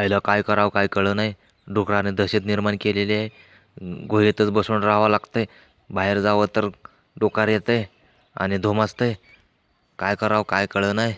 आईला काय करावं काय कळलं नाही. डुकराने दहशत निर्माण केलेली आहे. गुहेतच बसून राहावं लागतं आहे बाहेर जावं तर डोकार येतं आहे आणि धुमासतं आहे काय करावं काय कळलं नाही.